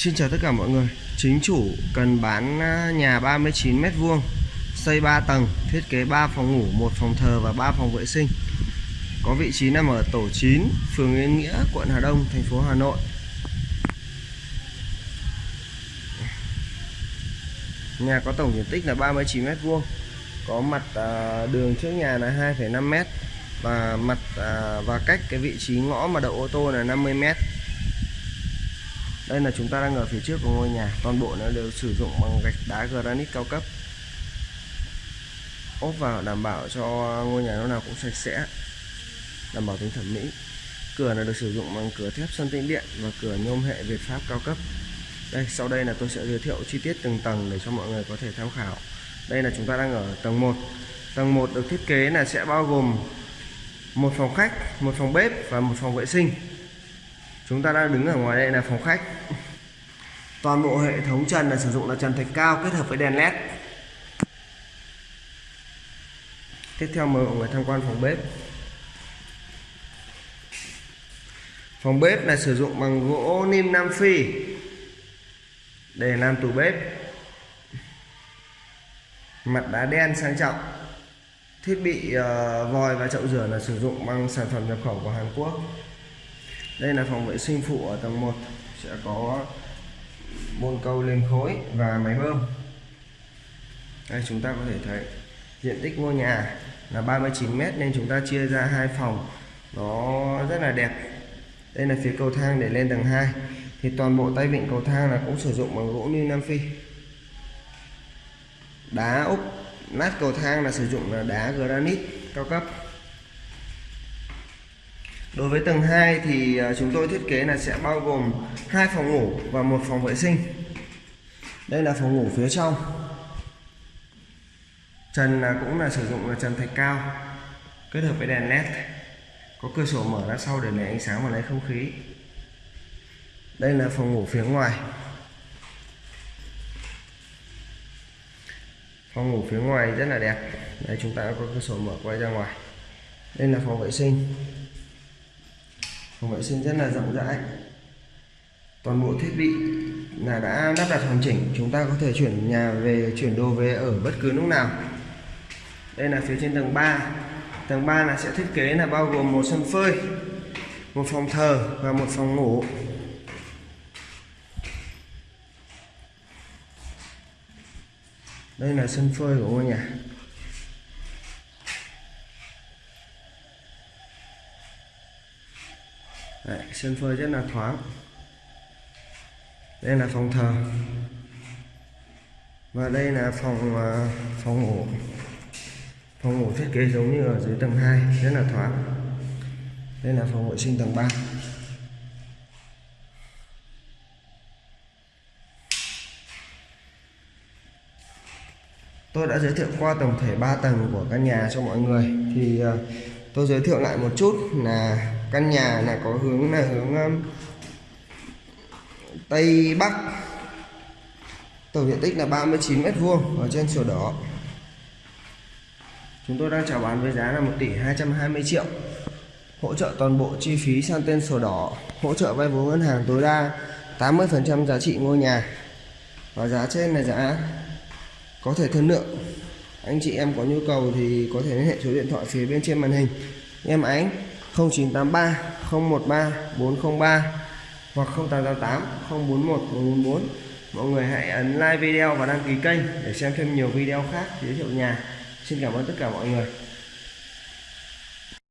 Xin chào tất cả mọi người. Chính chủ cần bán à, nhà 39m2, Xây 3 tầng Thiết kế 3 phòng ngủ, 1 phòng thờ và 3 phòng vệ sinh. Có vị trí nằm ở tổ 9 Phường Yên Nghĩa, quận Hà Đông, thành phố Hà Nội. Nhà có tổng diện tích là 39m2, Có mặt à, đường trước nhà là 2,5m Và mặt à, và cách cái vị trí ngõ mà đậu ô tô là 50m đây là chúng ta đang ở phía trước của ngôi nhà. Toàn bộ nó đều sử dụng bằng gạch đá granite cao cấp. Ốp vào đảm bảo cho ngôi nhà lúc nào cũng sạch sẽ, đảm bảo tính thẩm mỹ. Cửa là được sử dụng bằng cửa thép sơn tĩnh điện và cửa nhôm hệ Việt Pháp cao cấp. Đây, sau đây là tôi sẽ giới thiệu chi tiết từng tầng để cho mọi người có thể tham khảo. Đây là chúng ta đang ở tầng 1 tầng 1 được thiết kế là sẽ bao gồm một phòng khách, một phòng bếp và một phòng vệ sinh chúng ta đang đứng ở ngoài đây là phòng khách. Toàn bộ hệ thống trần là sử dụng là trần thạch cao kết hợp với đèn led. Tiếp theo mời mọi người tham quan phòng bếp. Phòng bếp là sử dụng bằng gỗ nim nam phi để làm tủ bếp. Mặt đá đen sang trọng. Thiết bị uh, vòi và chậu rửa là sử dụng bằng sản phẩm nhập khẩu của Hàn Quốc đây là phòng vệ sinh phụ ở tầng 1 sẽ có bồn cầu lên khối và máy bơm. Đây, chúng ta có thể thấy diện tích ngôi nhà là 39 mét nên chúng ta chia ra hai phòng. Nó rất là đẹp. Đây là phía cầu thang để lên tầng 2 thì toàn bộ tay vịn cầu thang là cũng sử dụng bằng gỗ như Nam Phi. Đá úp nát cầu thang là sử dụng là đá granite cao cấp. Đối với tầng 2 thì à, chúng tôi thiết kế là sẽ bao gồm hai phòng ngủ và một phòng vệ sinh. Đây là phòng ngủ phía trong. Trần à, cũng là sử dụng là trần thạch cao, kết hợp với đèn led. Có cửa sổ mở ra sau để lấy ánh sáng và lấy không khí. Đây là phòng ngủ phía ngoài. Phòng ngủ phía ngoài rất là đẹp. Đây, chúng ta có cửa sổ mở quay ra ngoài. Đây là phòng vệ sinh phòng vệ sinh rất là rộng rãi. Toàn bộ thiết bị là đã lắp đặt hoàn chỉnh. Chúng ta có thể chuyển nhà về, chuyển đồ về ở bất cứ lúc nào. Đây là phía trên tầng 3 tầng 3 là sẽ thiết kế là bao gồm một sân phơi, một phòng thờ và một phòng ngủ. Đây là sân phơi của ngôi nhà. Đấy, sân phơi rất là thoáng. Đây là phòng thờ. Và đây là phòng à, phòng ngủ. Phòng ngủ thiết kế giống như ở dưới tầng 2 rất là thoáng. Đây là phòng vệ sinh tầng 3 tôi đã giới thiệu qua tổng thể 3 tầng của căn nhà cho mọi người. Thì à, tôi giới thiệu lại một chút là căn nhà là có hướng là hướng um, tây bắc. Tổng diện tích là 39 mét vuông ở trên sổ đỏ. Chúng tôi đang chào bán với giá là 1 tỷ 220 triệu. Hỗ trợ toàn bộ chi phí sang tên sổ đỏ hỗ trợ vay vốn ngân hàng tối đa 80% giá trị ngôi nhà. Và giá trên là giá có thể thương lượng. Anh chị em có nhu cầu thì có thể liên hệ số điện thoại phía bên trên màn hình. Em ánh. 0983 013 403 hoặc 0888 041 444 mọi người hãy ấn like video và đăng ký kênh để xem thêm nhiều video khác giới thiệu nhà. Xin cảm ơn tất cả mọi người.